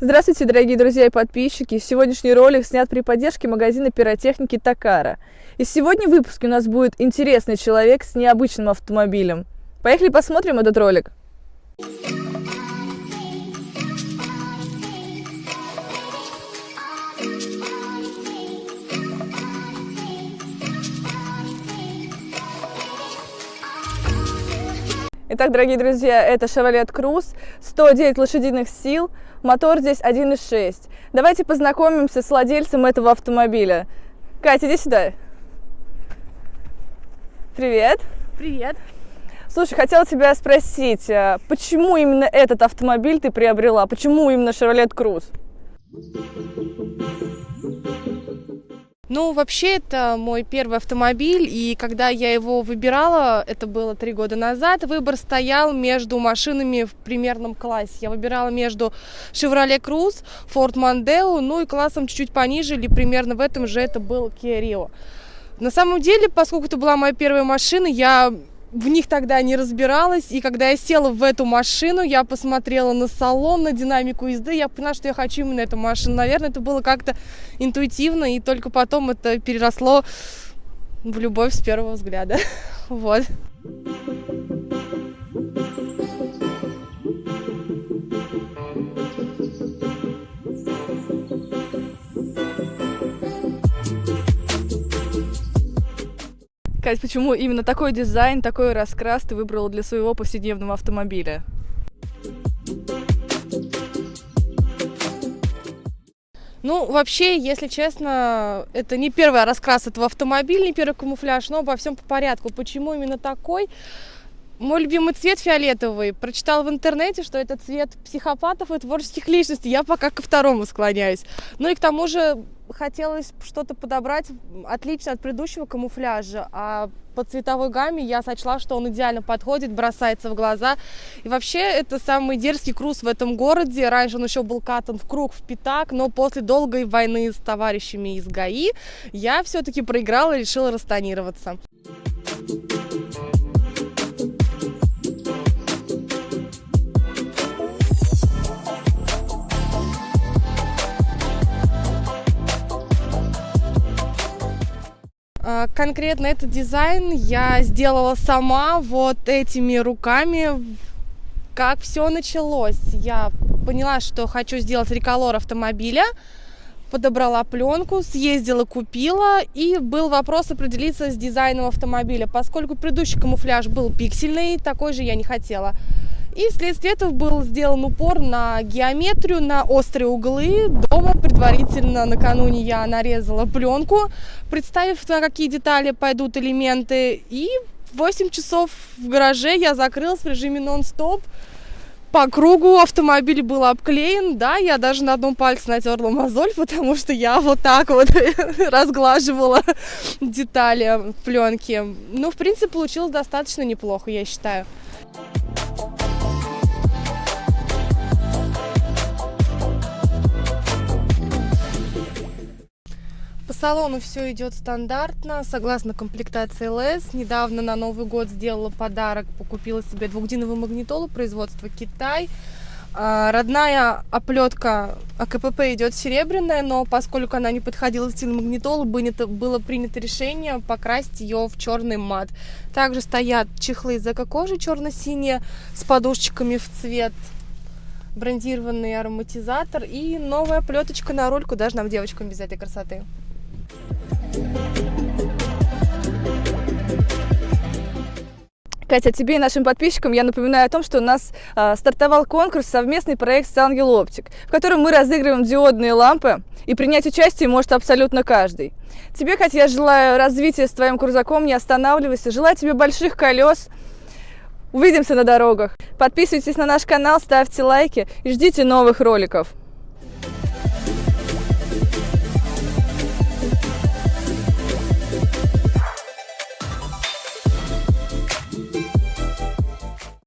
Здравствуйте, дорогие друзья и подписчики! Сегодняшний ролик снят при поддержке магазина пиротехники Такара. И сегодня в выпуске у нас будет интересный человек с необычным автомобилем. Поехали посмотрим этот ролик. Итак, дорогие друзья, это Chevrolet Cruze, 109 лошадиных сил, мотор здесь 1.6. Давайте познакомимся с владельцем этого автомобиля. Катя, иди сюда. Привет. Привет. Слушай, хотела тебя спросить, а почему именно этот автомобиль ты приобрела? Почему именно Chevrolet Cruze? Ну, вообще, это мой первый автомобиль, и когда я его выбирала, это было три года назад, выбор стоял между машинами в примерном классе. Я выбирала между Chevrolet Cruze, Ford Mondeo, ну и классом чуть-чуть пониже, или примерно в этом же это был Kia Rio. На самом деле, поскольку это была моя первая машина, я в них тогда не разбиралась, и когда я села в эту машину, я посмотрела на салон, на динамику езды, я поняла, что я хочу именно эту машину. Наверное, это было как-то интуитивно, и только потом это переросло в любовь с первого взгляда. Вот. Кать, почему именно такой дизайн, такой раскрас ты выбрала для своего повседневного автомобиля? Ну, вообще, если честно, это не первый раскрас этого автомобиля, не первый камуфляж, но обо всем по порядку. Почему именно такой? Мой любимый цвет фиолетовый. Прочитала в интернете, что это цвет психопатов и творческих личностей. Я пока ко второму склоняюсь. Ну и к тому же хотелось что-то подобрать отлично от предыдущего камуфляжа. А по цветовой гамме я сочла, что он идеально подходит, бросается в глаза. И вообще это самый дерзкий круз в этом городе. Раньше он еще был катан в круг, в пятак, но после долгой войны с товарищами из ГАИ я все-таки проиграла и решила расстанироваться. А, Конкретно этот дизайн я сделала сама вот этими руками. Как все началось? Я поняла, что хочу сделать реколор автомобиля, подобрала пленку, съездила, купила, и был вопрос определиться с дизайном автомобиля. Поскольку предыдущий камуфляж был пиксельный, такой же я не хотела. И вследствие этого был сделан упор на геометрию, на острые углы. Дома предварительно накануне я нарезала пленку, представив, на какие детали пойдут элементы. И 8 часов в гараже я закрылась в режиме нон-стоп. По кругу автомобиль был обклеен, да, я даже на одном пальце натерла мозоль, потому что я вот так вот разглаживала детали пленки. Ну, в принципе, получилось достаточно неплохо, я считаю. Салону все идет стандартно, согласно комплектации ЛС. Недавно на Новый год сделала подарок, покупила себе двухдиновую магнитолу производства Китай. А, Родная оплетка АКПП идет серебряная, но поскольку она не подходила в стиль магнитолы, было принято решение покрасить ее в черный мат. Также стоят чехлы из эко-кожи черно-синие с подушечками в цвет брендированный ароматизатор и новая плеточка на руль, куда же нам девочкам без этой красоты. Катя, тебе и нашим подписчикам я напоминаю о том, что у нас э, стартовал конкурс, совместный проект с Ангел Оптик, в котором мы разыгрываем диодные лампы, и принять участие может абсолютно каждый. Тебе, Катя, я желаю развития с твоим крузаком, не останавливайся, желаю тебе больших колес, увидимся на дорогах. Подписывайтесь на наш канал, ставьте лайки и ждите новых роликов.